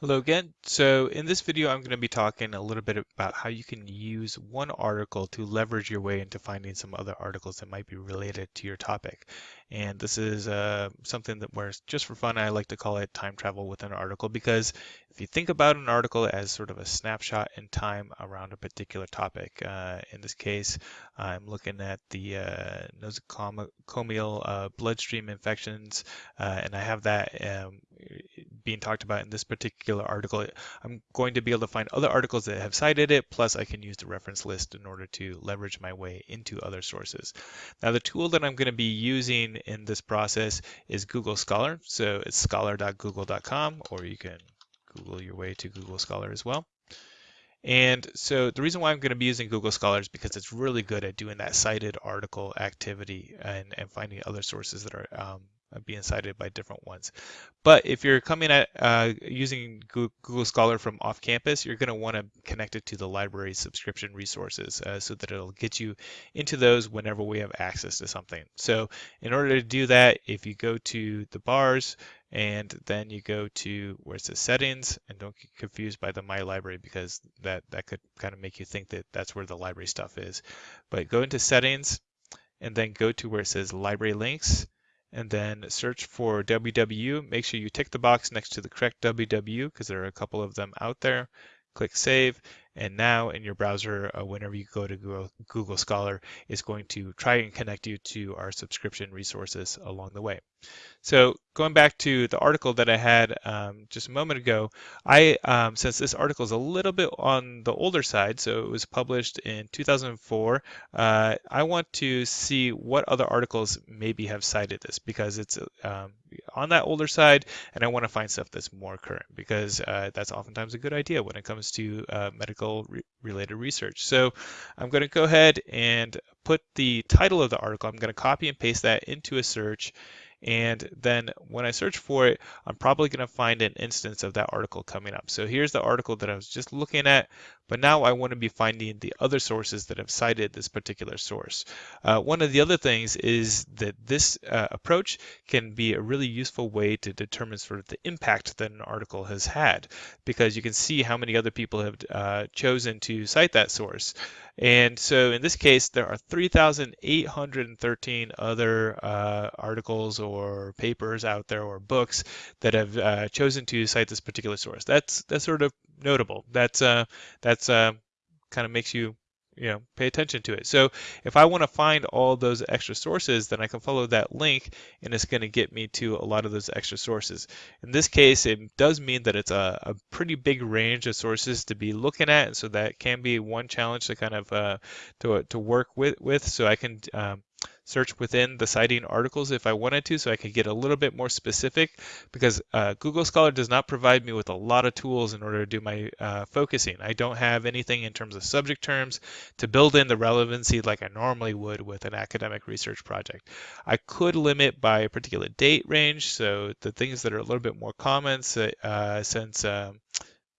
Hello again. So in this video, I'm going to be talking a little bit about how you can use one article to leverage your way into finding some other articles that might be related to your topic. And this is uh, something that where just for fun, I like to call it time travel within an article because if you think about an article as sort of a snapshot in time around a particular topic, uh, in this case, I'm looking at the uh, nosocomial uh, bloodstream infections, uh, and I have that um, being talked about in this particular article. I'm going to be able to find other articles that have cited it, plus I can use the reference list in order to leverage my way into other sources. Now the tool that I'm going to be using in this process is Google Scholar. So it's scholar.google.com, or you can Google your way to Google Scholar as well. And so the reason why I'm going to be using Google Scholar is because it's really good at doing that cited article activity and, and finding other sources that are um, being cited by different ones. But if you're coming at uh, using Google Scholar from off campus, you're going to want to connect it to the library subscription resources uh, so that it'll get you into those whenever we have access to something. So in order to do that, if you go to the bars and then you go to where it says settings and don't get confused by the my library because that, that could kind of make you think that that's where the library stuff is. But go into settings and then go to where it says library links and then search for WW. Make sure you tick the box next to the correct WW because there are a couple of them out there. Click Save, and now in your browser, uh, whenever you go to Google, Google Scholar, it's going to try and connect you to our subscription resources along the way. So going back to the article that I had um, just a moment ago, I um, since this article is a little bit on the older side, so it was published in 2004, uh, I want to see what other articles maybe have cited this because it's um, on that older side, and I want to find stuff that's more current because uh, that's oftentimes a good idea when it comes to uh, medical re related research. So I'm going to go ahead and put the title of the article. I'm going to copy and paste that into a search and then when I search for it, I'm probably going to find an instance of that article coming up. So here's the article that I was just looking at, but now I want to be finding the other sources that have cited this particular source. Uh, one of the other things is that this uh, approach can be a really useful way to determine sort of the impact that an article has had, because you can see how many other people have uh, chosen to cite that source. And so in this case, there are 3,813 other uh, articles or papers out there or books that have uh, chosen to cite this particular source. That's that's sort of notable. That's uh, that's uh, kind of makes you you know pay attention to it so if i want to find all those extra sources then i can follow that link and it's going to get me to a lot of those extra sources in this case it does mean that it's a, a pretty big range of sources to be looking at and so that can be one challenge to kind of uh, to, to work with with so i can um, search within the citing articles if I wanted to so I could get a little bit more specific because uh, Google Scholar does not provide me with a lot of tools in order to do my uh, focusing. I don't have anything in terms of subject terms to build in the relevancy like I normally would with an academic research project. I could limit by a particular date range, so the things that are a little bit more common uh, since um,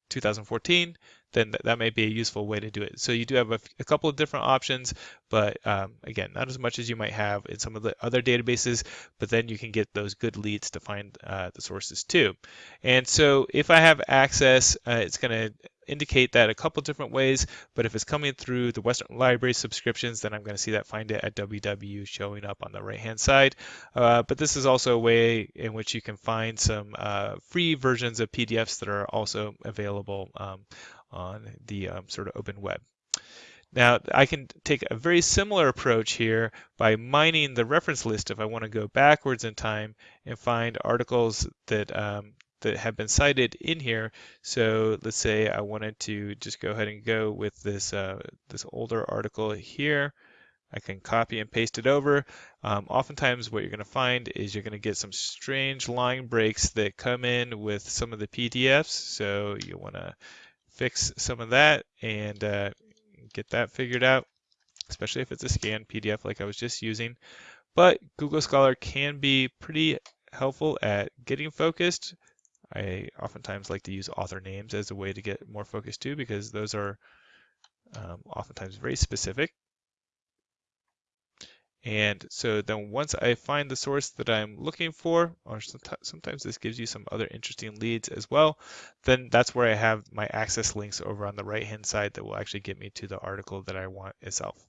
2014 then that, that may be a useful way to do it. So you do have a, a couple of different options, but um, again, not as much as you might have in some of the other databases, but then you can get those good leads to find uh, the sources too. And so if I have access, uh, it's going to indicate that a couple different ways, but if it's coming through the Western Library subscriptions, then I'm going to see that find it at WW showing up on the right hand side. Uh, but this is also a way in which you can find some uh, free versions of PDFs that are also available um, on the um, sort of open web. Now, I can take a very similar approach here by mining the reference list if I want to go backwards in time and find articles that um, that have been cited in here. So let's say I wanted to just go ahead and go with this uh, this older article here. I can copy and paste it over. Um, oftentimes what you're going to find is you're going to get some strange line breaks that come in with some of the PDFs. So you want to fix some of that and uh, get that figured out, especially if it's a scanned PDF like I was just using. But Google Scholar can be pretty helpful at getting focused. I oftentimes like to use author names as a way to get more focused too, because those are um, oftentimes very specific. And so then once I find the source that I'm looking for, or sometimes this gives you some other interesting leads as well, then that's where I have my access links over on the right hand side that will actually get me to the article that I want itself.